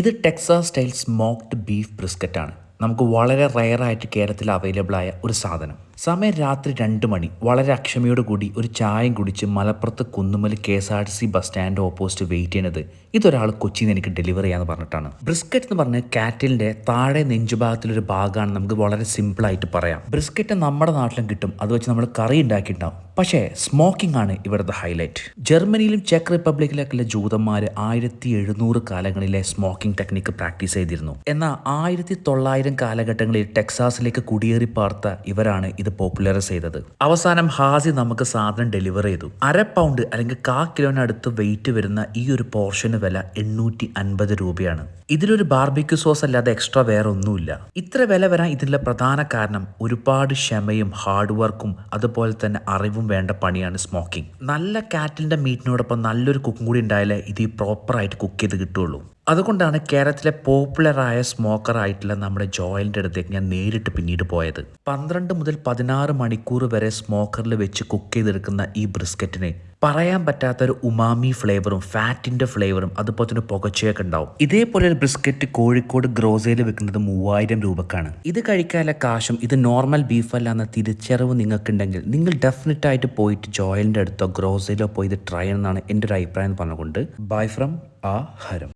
ഇത് Texas style smoked beef ബ്രിസ്ക്കറ്റാണ്. നമുക്ക് വളരെ റയറായിട്ട് കേരളത്തിൽ അവൈലബിൾ ആയ ഒരു സാധനം. സമയം രാത്രി രണ്ട് മണി. വളരെ അക്ഷമയോട് കൂടി ഒരു ചായയും കുടിച്ച് മലപ്പുറത്ത് Kunnumal K S R C bus stand opposite wait ചെയ്യുന്നത് ഇതൊരാൾ കൊച്ചിയിൽ നിന്ന് എനിക്ക് ഡെലിവറി ചെയ്യാന്ന് പറഞ്ഞിട്ടാണ്. ബ്രിസ്കറ്റ് എന്ന് പറഞ്ഞ കാറ്റിലിന്റെ താഴെ നെഞ്ചുഭാഗത്തിലൊരു ഭാഗമാണ് നമുക്ക് വളരെ സിമ്പിൾ ആയിട്ട് പറയാം. ബ്രിസ്കറ്റ് നമ്മുടെ നാട്ടിലും കിട്ടും. അത് വെച്ച് നമ്മൾ കറി ഉണ്ടാക്കിയിട്ടുണ്ടാവും. പക്ഷേ സ്മോക്കിംഗ് ആണ് ഇവിടുത്തെ ഹൈലൈറ്റ് ജർമ്മനിയിലും ചെക്ക് റിപ്പബ്ലിക്കിലൊക്കെയുള്ള ജൂതന്മാർ ആയിരത്തി എഴുന്നൂറ് കാലങ്ങളിലെ സ്മോക്കിംഗ് ടെക്നിക്ക് പ്രാക്ടീസ് ചെയ്തിരുന്നു. എന്നാൽ ആയിരത്തി തൊള്ളായിരം കാലഘട്ടങ്ങളിൽ ടെക്സാസിലേക്ക് കുടിയേറി പാർത്ത ഇവരാണ് ഇത് പോപ്പുലറൈസ് ചെയ്തത്. അവസാനം ഹാസി നമുക്ക് സാധനം ഡെലിവർ ചെയ്തു. അര പൗണ്ട് അല്ലെങ്കിൽ കാ കിലോനടുത്ത് വെയിറ്റ് വരുന്ന ഈ ഒരു പോർഷന് വില എണ്ണൂറ്റി അൻപത് രൂപയാണ്. ഇതിലൊരു ബാർബിക്യൂ സോസ് അല്ലാതെ എക്സ്ട്രാ വേറെ ഒന്നുമില്ല ഇത്ര വില വരാൻ ഇതിന്റെ പ്രധാന കാരണം ഒരുപാട് ക്ഷമയും ഹാർഡ് വർക്കും അതുപോലെ തന്നെ അറിവും വേണ്ട പണിയാണ് സ്മോക്കിംഗ്. നല്ല കാറ്റിലിന്റെ മീറ്റിനോടൊപ്പം നല്ലൊരു കുക്കും കൂടി ഉണ്ടായാലേ ഇത് പ്രോപ്പറായിട്ട് കുക്ക് ചെയ്ത് കിട്ടുള്ളൂ അതുകൊണ്ടാണ് കേരളത്തിലെ പോപ്പുലറായ സ്മോക്കർ ആയിട്ടുള്ള നമ്മുടെ ജോയലിന്റെ അടുത്തേക്ക് ഞാൻ നേരിട്ട് പിന്നീട് പോയത്. പന്ത്രണ്ട് മുതൽ പതിനാറ് മണിക്കൂർ വരെ സ്മോക്കറിൽ വെച്ച് കുക്ക് ചെയ്തെടുക്കുന്ന ഈ ബ്രിസ്ക്കറ്റിന് പറയാൻ പറ്റാത്ത ഒരു ഉമാമി ഫ്ലേവറും ഫാറ്റിന്റെ ഫ്ലേവറും അതുപോലെ തന്നെ പുകച്ചയൊക്കെ ഉണ്ടാവും. ഇതേപോലെ ഒരു ബ്രിസ്ക്കറ്റ് കോഴിക്കോട് ഗ്രോസയിൽ വെക്കുന്നത് മൂവായിരം രൂപക്കാണ്. ഇത് കഴിക്കാനുള്ള കാശും ഇത് നോർമൽ ബീഫ് അല്ല എന്ന തിരിച്ചറിവ് നിങ്ങൾക്കുണ്ടെങ്കിൽ നിങ്ങൾ ഡെഫിനറ്റ് ആയിട്ട് പോയിട്ട് ജോയിലിന്റെ അടുത്തോ ഗ്രോസയിലോ പോയി ഇത് ട്രൈ എന്നാണ് എന്റെ ഒരു അഭിപ്രായം പറഞ്ഞുകൊണ്ട്. ബൈ ഫ്രം ആ ഹരം